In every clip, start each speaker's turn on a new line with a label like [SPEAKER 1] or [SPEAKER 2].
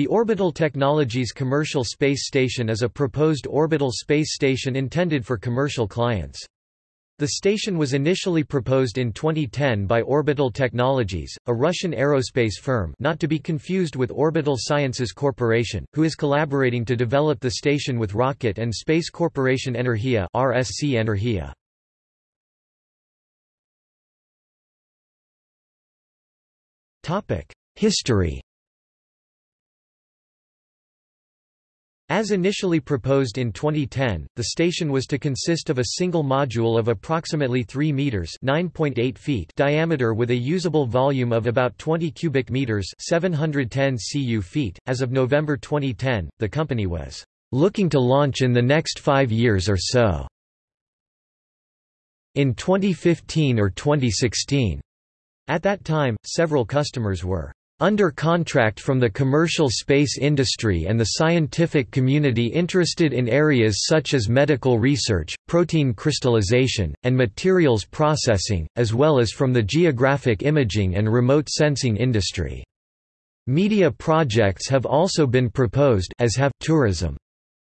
[SPEAKER 1] The Orbital Technologies Commercial Space Station is a proposed orbital space station intended for commercial clients. The station was initially proposed in 2010 by Orbital Technologies, a Russian aerospace firm not to be confused with Orbital Sciences Corporation, who is collaborating to develop the station with Rocket and Space Corporation Energia RSC Energia. History As initially proposed in 2010, the station was to consist of a single module of approximately 3 meters (9.8 feet) diameter with a usable volume of about 20 cubic meters (710 cu feet). As of November 2010, the company was looking to launch in the next 5 years or so. In 2015 or 2016. At that time, several customers were under contract from the commercial space industry and the scientific community interested in areas such as medical research, protein crystallization, and materials processing, as well as from the geographic imaging and remote sensing industry. Media projects have also been proposed as have tourism.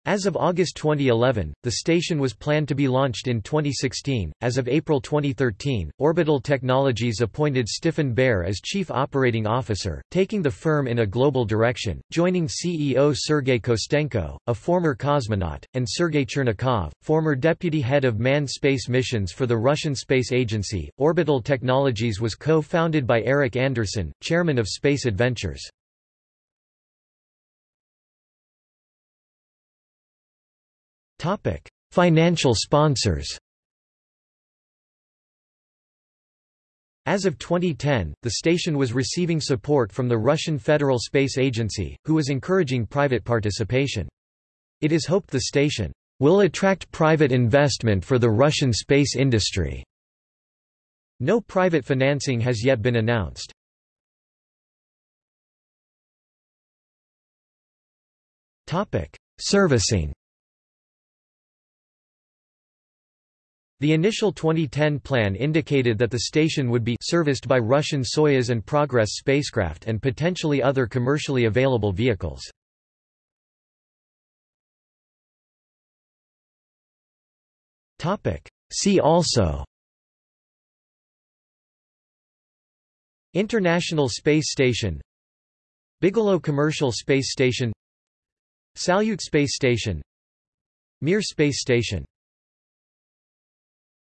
[SPEAKER 1] As of August 2011, the station was planned to be launched in 2016. As of April 2013, Orbital Technologies appointed Stefan Baer as Chief Operating Officer, taking the firm in a global direction, joining CEO Sergei Kostenko, a former cosmonaut, and Sergei Chernikov, former deputy head of manned space missions for the Russian Space Agency. Orbital Technologies was co founded by Eric Anderson, chairman of Space Adventures. Financial sponsors As of 2010, the station was receiving support from the Russian Federal Space Agency, who was encouraging private participation. It is hoped the station will attract private investment for the Russian space industry. No private financing has yet been announced. Servicing The initial 2010 plan indicated that the station would be serviced by Russian Soyuz and Progress spacecraft and potentially other commercially available vehicles. See also International Space Station Bigelow Commercial Space Station Salyut Space Station Mir Space Station